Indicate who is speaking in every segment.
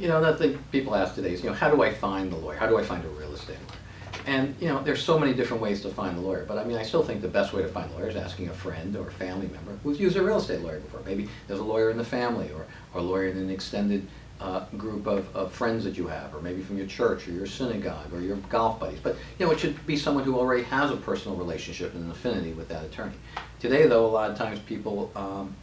Speaker 1: You know, that thing people ask today is, you know, how do I find the lawyer? How do I find a real estate lawyer? And, you know, there's so many different ways to find the lawyer, but I mean, I still think the best way to find a lawyer is asking a friend or a family member who's used a real estate lawyer before. Maybe there's a lawyer in the family or, or a lawyer in an extended uh, group of, of friends that you have, or maybe from your church or your synagogue or your golf buddies. But, you know, it should be someone who already has a personal relationship and an affinity with that attorney. Today, though, a lot of times people um,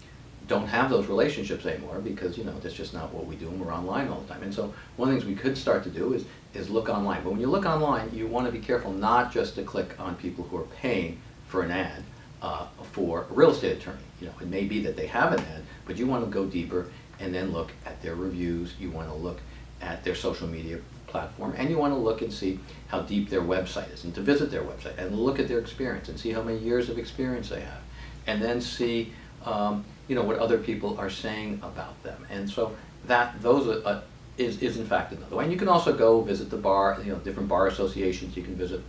Speaker 1: don't have those relationships anymore because you know that's just not what we do and we're online all the time and so one of the things we could start to do is is look online but when you look online you want to be careful not just to click on people who are paying for an ad uh, for a real estate attorney you know it may be that they have an ad but you want to go deeper and then look at their reviews you want to look at their social media platform and you want to look and see how deep their website is and to visit their website and look at their experience and see how many years of experience they have and then see um, you know, what other people are saying about them. And so that, those are, uh, is, is in fact another way. And you can also go visit the bar, you know, different bar associations. You can visit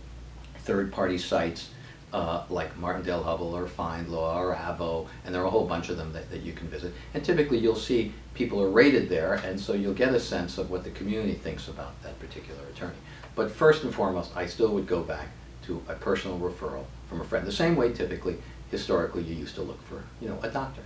Speaker 1: third-party sites uh, like Martindale Hubbell or FindLaw or Avvo, and there are a whole bunch of them that, that you can visit. And typically you'll see people are rated there, and so you'll get a sense of what the community thinks about that particular attorney. But first and foremost, I still would go back to a personal referral from a friend. The same way typically, historically, you used to look for, you know, a doctor.